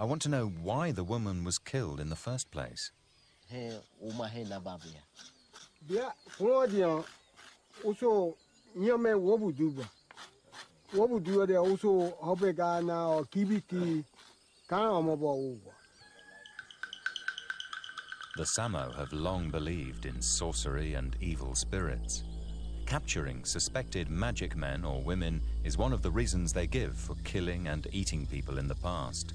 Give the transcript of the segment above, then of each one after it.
I want to know why the woman was killed in the first place. he uma he na ba bia bia kunodia uso nyame wobu duba wobu duba de uso hobe ga na kibiti kan omo uwa The Samo have long believed in sorcery and evil spirits. Capturing suspected magic men or women is one of the reasons they give for killing and eating people in the past.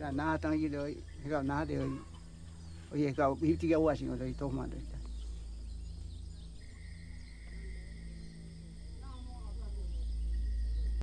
ra nada tan yi doi ga na de oye ga mi ti ga wa sin doi to ma doi ta